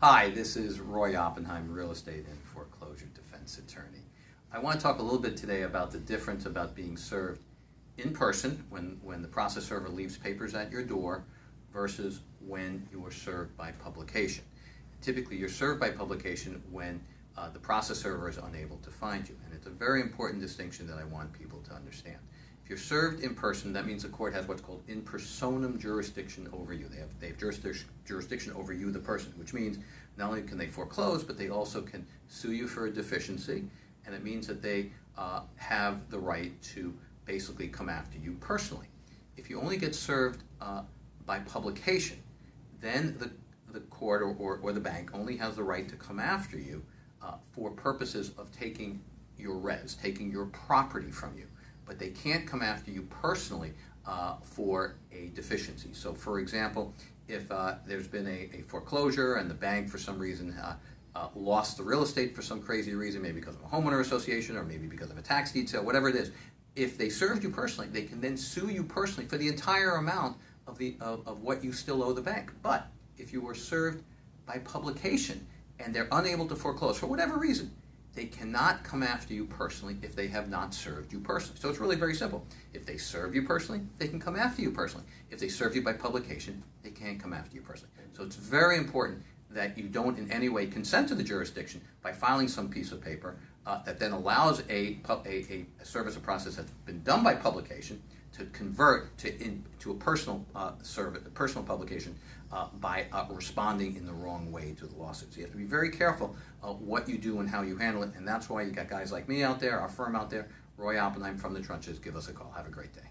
Hi, this is Roy Oppenheim, real estate and foreclosure defense attorney. I want to talk a little bit today about the difference about being served in person when, when the process server leaves papers at your door versus when you are served by publication. Typically, you're served by publication when uh, the process server is unable to find you, and it's a very important distinction that I want people to understand. If you're served in person, that means the court has what's called in personam jurisdiction over you. They have, they have jurisdiction, jurisdiction over you, the person, which means not only can they foreclose, but they also can sue you for a deficiency, and it means that they uh, have the right to basically come after you personally. If you only get served uh, by publication, then the, the court or, or, or, the bank only has the right to come after you uh, for purposes of taking your res, taking your property from you but they can't come after you personally uh, for a deficiency. So for example, if uh, there's been a, a, foreclosure and the bank for some reason uh, uh, lost the real estate for some crazy reason, maybe because of a homeowner association or maybe because of a tax deed sale, whatever it is, if they served you personally, they can then sue you personally for the entire amount of, the, of, of what you still owe the bank. But if you were served by publication and they're unable to foreclose for whatever reason, they cannot come after you personally if they have not served you personally. So it's really very simple. If they serve you personally, they can come after you personally. If they serve you by publication, they can't come after you personally. So it's very important that you don't in any way consent to the jurisdiction by filing some piece of paper uh, that then allows a, a, a, service or process that's been done by publication to convert to, in, to a personal uh, service, personal publication uh, by uh, responding in the wrong way to the lawsuits. So you have to be very careful what you do and how you handle it, and that's why you got guys like me out there, our firm out there, Roy Oppenheim from the trenches. Give us a call. Have a great day.